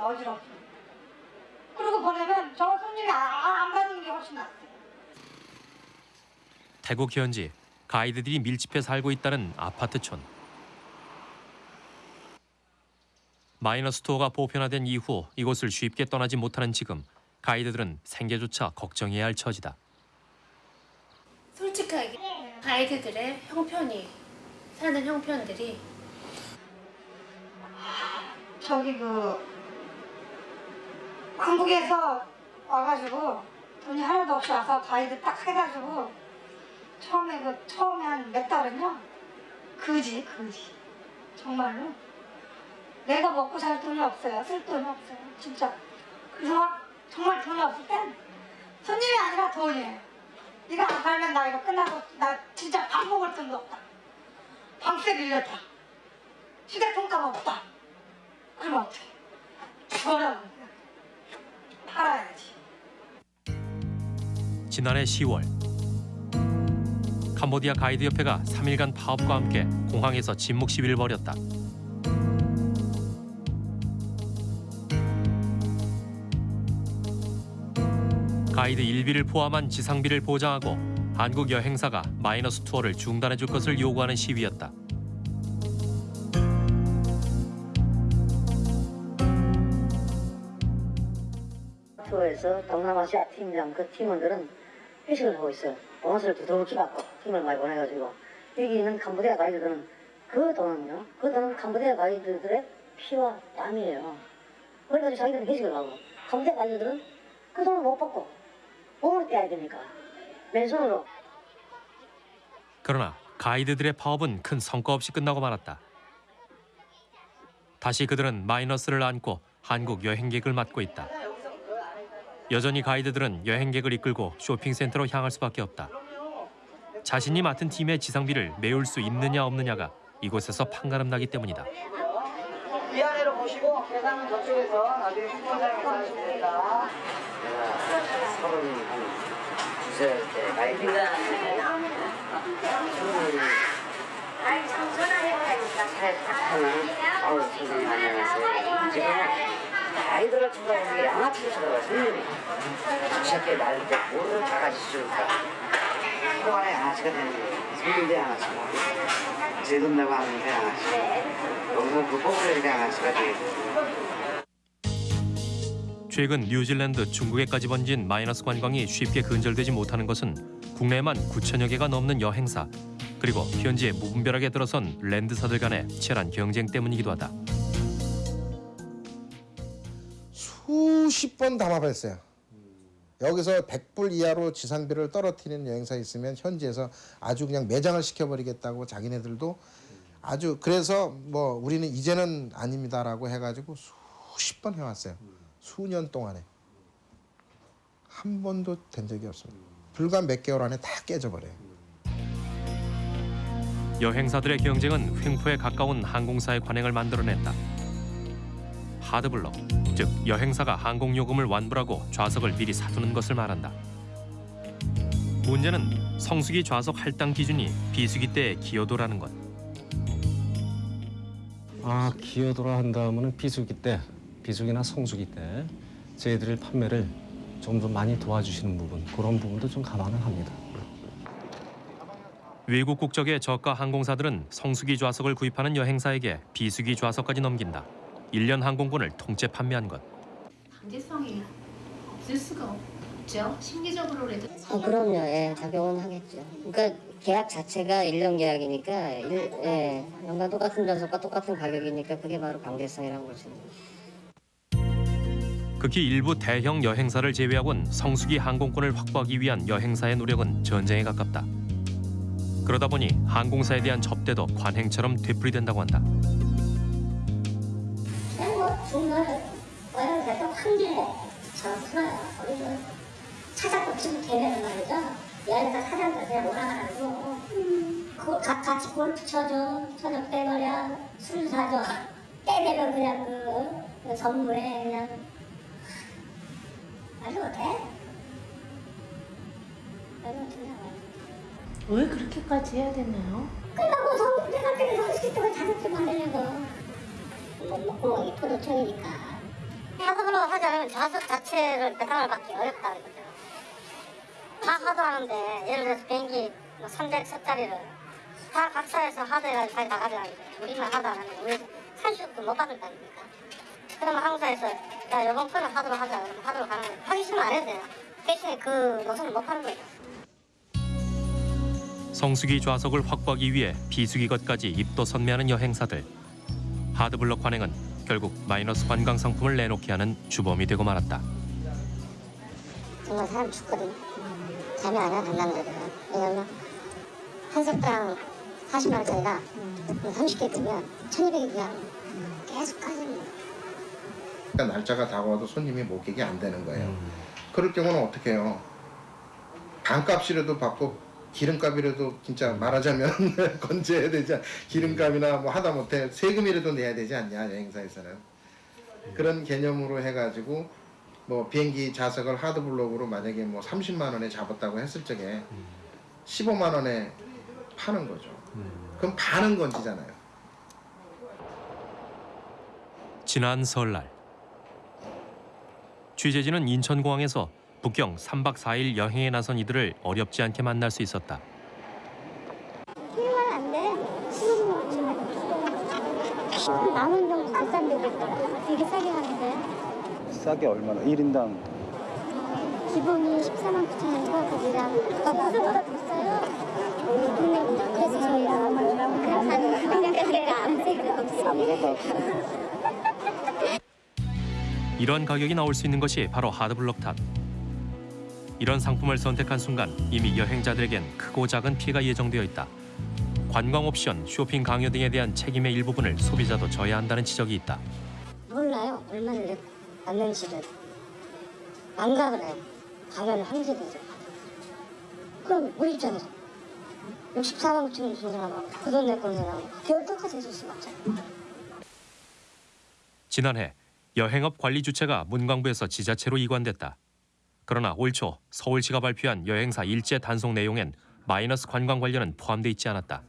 어지럽죠. 그리고 보내면 저 손님이 아- 아- 안 받는 게 훨씬 낫어요. 태국 현지 가이드들이 밀집해 살고 있다는 아파트촌. 마이너스 투어가 보편화된 이후 이곳을 쉽게 떠나지 못하는 지금 가이드들은 생계조차 걱정해야 할 처지다. 솔직하게 가이드들의 형편이 사는 형편들이 저기 그 한국에서 와가지고 돈이 하나도 없이 와서 가이드 딱 해가지고 처음에 그 처음에 한 몇 달은요? 그지 그지. 정말로? 내가 먹고 살 돈이 없어요. 쓸 돈이 없어요. 진짜. 그래서 정말 돈이 없을 땐 손님이 아니라 돈이에요. 이거 안 팔면 나 이거 끝나고 나 진짜 밥 먹을 돈도 없다. 방세 빌렸다. 휴대폰 값 없다 그럼 죽어라 팔아야지 지난해 10월 캄보디아 가이드 협회가 3일간 파업과 함께 공항에서 침묵 시위를 벌였다. 가이드 일비를 포함한 지상비를 보장하고 한국 여행사가 마이너스 투어를 중단해 줄 것을 요구하는 시위였다. 가이드라이너스 동남아시아 팀장 그 팀원들은 회식을 하고 있어요. 보너스를 두둑히 받고 팀을 많이 보내가지고 여기 있는 캄보디아 가이드들은 그 돈은요. 그 돈은 캄보디아 가이드들의 피와 땀이에요. 그래가지고 자기들은 회식을 하고 캄보디아 가이드들은 그 돈을 못 받고 몸을 떼야 되니까 맨손으로 그러나 가이드들의 파업은 큰 성과 없이 끝나고 말았다. 다시 그들은 마이너스를 안고 한국 여행객을 맡고 있다. 여전히 가이드들은 여행객을 이끌고 쇼핑센터로 향할 수밖에 없다. 자신이 맡은 팀의 지상비를 메울 수 있느냐 없느냐가 이곳에서 판가름 나기 때문이다. 위아래로 보시고 계산은 저쪽에서 나중에. 서른 한 두세 아이 어우 선생님 안녕하세요 지금 아이들을 쳐다보는 게 양아치를 쳐다봐요 선생님이 새끼 날릴 때 뭐를 다같이 줄까 그동안에 양아치가 되는 거예요 양아치가. 지금 내가 하는데 양아치. 너무 그 뽑으려니까 양아치가 되겠죠 최근 뉴질랜드, 중국에까지 번진 마이너스 관광이 쉽게 근절되지 못하는 것은 국내에만 9천여 개가 넘는 여행사 그리고 현지에 무분별하게 들어선 랜드사들 간의 치열한 경쟁 때문이기도 하다. 수십 번 담아봤어요. 여기서 100불 이하로 지상비를 떨어뜨리는 여행사 있으면 현지에서 아주 그냥 매장을 시켜버리겠다고 자기네들도 아주 그래서 뭐 우리는 이제는 아닙니다라고 해가지고 수십 번 해왔어요. 수년 동안에 한 번도 된 적이 없습니다. 불과 몇 개월 안에 다 깨져버려요. 여행사들의 경쟁은 횡포에 가까운 항공사의 관행을 만들어냈다. 하드블럭, 즉 여행사가 항공요금을 완불하고 좌석을 미리 사두는 것을 말한다. 문제는 성수기 좌석 할당 기준이 비수기 때의 기여도라는 것. 아 기여도라 한다면은 비수기 때, 비수기나 성수기 때 저희들이 판매를 좀 더 많이 도와주시는 부분 그런 부분도 좀 감안을 합니다. 외국 국적의 저가 항공사들은 성수기 좌석을 구입하는 여행사에게 비수기 좌석까지 넘긴다. 1년 항공권을 통째 판매한 것. 강제성이 없을 수가 없죠. 심리적으로라도. 아, 그럼요. 예, 작용은 하겠죠. 그러니까 계약 자체가 1년 계약이니까 일, 예, 연간 똑같은 좌석과 똑같은 가격이니까 그게 바로 강제성이라는 거죠. 극히 일부 대형 여행사를 제외하곤 성수기 항공권을 확보하기 위한 여행사의 노력은 전쟁에 가깝다. 그러다 보니 항공사에 대한 접대도 관행처럼 되풀이된다고 한다. 뭐 중간에 와야 돼도 한길에 저 풀어요. 거기서 찾아고 치면 되는 말이죠. 여기서 사장들 그냥 몰아가지고 그 가- 같이 골프 쳐줘, 저녁 때거려, 술 사줘. 때 되면 그냥 그, 그 선물에 그냥 말도 못해. 말도 못해. 왜 그렇게까지 해야 되나요? 끝나고 성, 내가 때문에 성수기 때문에 자격증 만들려고. 못 먹고 이 포도청이니까. 하드블로 하자면 좌석 자체를 배당을 받기 어렵다 이거죠. 다 하드 하는데 예를 들어서 비행기 뭐 300석짜리를 다 각사에서 하드 해가지고 자기 다 가져가는 거죠. 우리만 하드 안 하면 우리 산수도 못 받을 거 아닙니까? 그러면 항사에서 야 이번 편은 하드로 하자 그러면 가는 거예요. 하기 싫으면 안 해도 돼요. 대신에 그 노선을 못 파는 거예요. 성수기 좌석을 확보하기 위해 비수기 것까지 입도 선매하는 여행사들. 하드블럭 관행은 결국 마이너스 관광 상품을 내놓게 하는 주범이 되고 말았다. 정말 사람 죽거든. 잠이 안 와, 강남들은. 왜냐면, 한 석당 40만 원짜리가 30개 뜨면 1200이 그냥 계속 거야. 그러니까 날짜가 다가와도 손님이 목객이 안 되는 거예요. 그럴 경우는 어떻게 해요? 반값이라도 받고 기름값이라도 진짜 말하자면 건재해야 되지 않- 기름값이나 뭐 하다못해 세금이라도 내야 되지 않냐 여행사에서는 그런 개념으로 해가지고 뭐 비행기 좌석을 하드블록으로 만약에 뭐 30만 원에 잡았다고 했을 적에 15만 원에 파는 거죠. 그럼 반은 건지잖아요. 지난 설날 취재진은 인천공항에서 북경 3박 4일 여행에 나선 이들을 어렵지 않게 만날 수 있었다. 안 돼. 만원 정도 비싼 데도 있더라. 되게 싸게 하는데. 싸게 얼마나? 1인당 기본이 14만 9천 원이고 거기랑 비싸요. 그래서 저희가 그냥 그냥 아무 생각 없어요. 이런 가격이 나올 수 있는 것이 바로 hard block 탑. 이런 상품을 선택한 순간 이미 여행자들에겐 크고 작은 피해가 예정되어 있다. 관광 옵션, 쇼핑 강요 등에 대한 책임의 일부분을 소비자도 져야 한다는 지적이 있다. 몰라요. 얼마나 받는지를. 안 가그래요. 가면 황제되죠. 그럼 우리 입장에서 64만 9천 원 주는 사람하고 그돈 내 거는 사람하고 겨울 똑같이 해줄 수가 없잖아요. 지난해 여행업 관리 주체가 문광부에서 지자체로 이관됐다. 그러나 올 초 서울시가 발표한 여행사 일제 단속 내용엔 마이너스 관광 관련은 포함돼 있지 않았다.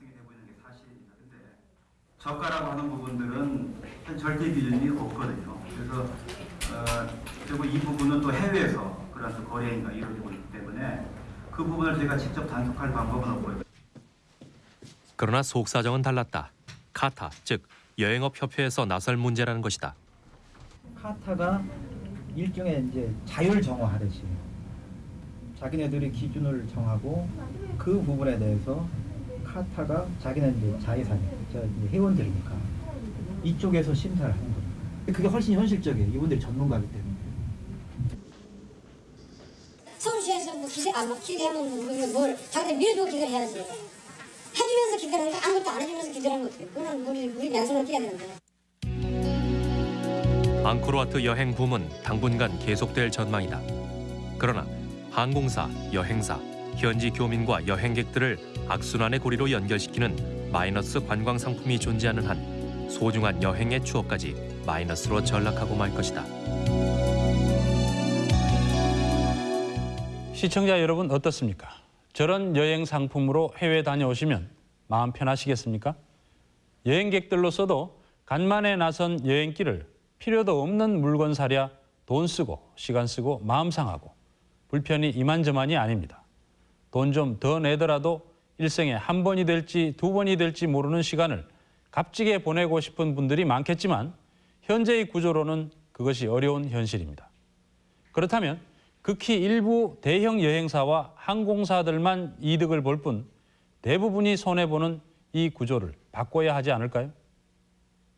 저가라고 하는 부분들은 한 절대 기준이 없거든요. 그래서 어, 그리고 이 부분은 또 해외에서 그런 또 거래가 이루어지고 있기 때문에 그 부분을 제가 직접 단속할 방법은 없고요. 그러나 속 사정은 달랐다. 카타, 즉 여행업 협회에서 나설 문제라는 것이다. 카타가 일종의 이제 자율 정화하듯이 자기네들이 기준을 정하고 그 부분에 대해서 카타가 자기네 이제 자회사니 회원들이니까 이쪽에서 심사를 하는 겁니다. 그게 훨씬 현실적이에요. 이분들이 전문가이기 때문에. 서울시에서 뭐 기세 안 막히게 하면 우리는 뭘 자기들 밀어주고 기대를 해야지. 해주면서 기대를 하는데 아무것도 안 해주면서 기대를 하면 어떡해. 그건 우리 우리 양손을 띄야 되는데. 앙코르와트 여행 붐은 당분간 계속될 전망이다. 그러나 항공사, 여행사, 현지 교민과 여행객들을 악순환의 고리로 연결시키는 마이너스 관광 상품이 존재하는 한 소중한 여행의 추억까지 마이너스로 전락하고 말 것이다. 시청자 여러분 어떻습니까? 저런 여행 상품으로 해외 다녀오시면 마음 편하시겠습니까? 여행객들로서도 간만에 나선 여행길을 필요도 없는 물건 사랴 돈 쓰고 시간 쓰고 마음 상하고 불편이 이만저만이 아닙니다. 돈 좀 더 내더라도 일생에 한 번이 될지 두 번이 될지 모르는 시간을 값지게 보내고 싶은 분들이 많겠지만 현재의 구조로는 그것이 어려운 현실입니다. 그렇다면 극히 일부 대형 여행사와 항공사들만 이득을 볼 뿐 대부분이 손해보는 이 구조를 바꿔야 하지 않을까요?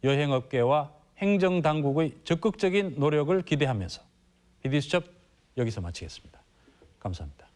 여행업계와 행정당국의 적극적인 노력을 기대하면서 비디수첩 여기서 마치겠습니다. 감사합니다.